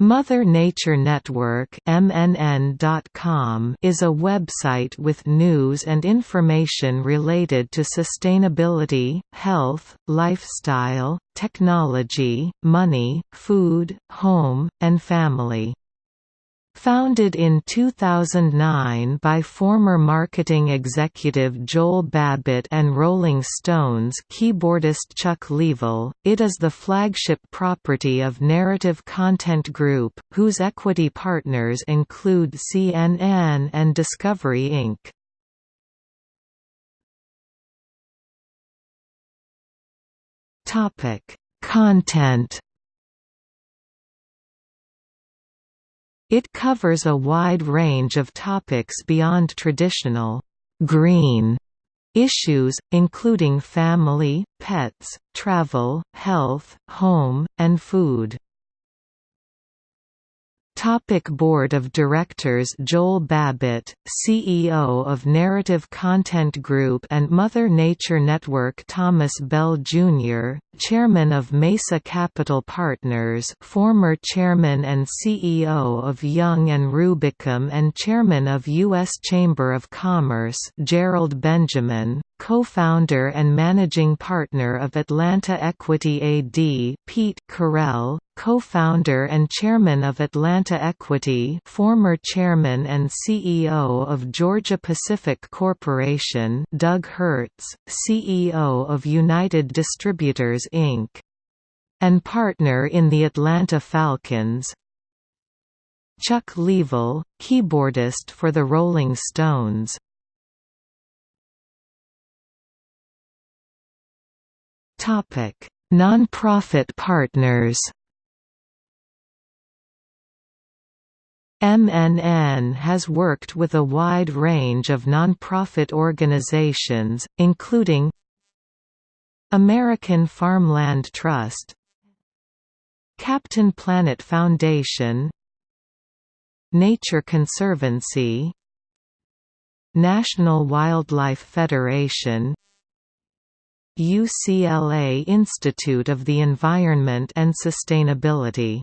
Mother Nature Network MNN.com is a website with news and information related to sustainability, health, lifestyle, technology, money, food, home, and family. Founded in 2009 by former marketing executive Joel Babbitt and Rolling Stones keyboardist Chuck Leavell, it is the flagship property of Narrative Content Group, whose equity partners include CNN and Discovery Inc. Content It covers a wide range of topics beyond traditional «green» issues, including family, pets, travel, health, home, and food. Topic Board of Directors Joel Babbitt, CEO of Narrative Content Group and Mother Nature Network Thomas Bell, Jr., Chairman of Mesa Capital Partners former Chairman and CEO of Young & Rubicam and Chairman of U.S. Chamber of Commerce Gerald Benjamin, co-founder and managing partner of Atlanta Equity AD Pete Correll, co-founder and chairman of Atlanta Equity former chairman and CEO of Georgia Pacific Corporation Doug Hertz, CEO of United Distributors Inc. and partner in the Atlanta Falcons. Chuck Leavell, keyboardist for the Rolling Stones. Non-profit partners MNN has worked with a wide range of nonprofit organizations, including American Farmland Trust Captain Planet Foundation Nature Conservancy National Wildlife Federation UCLA Institute of the Environment and Sustainability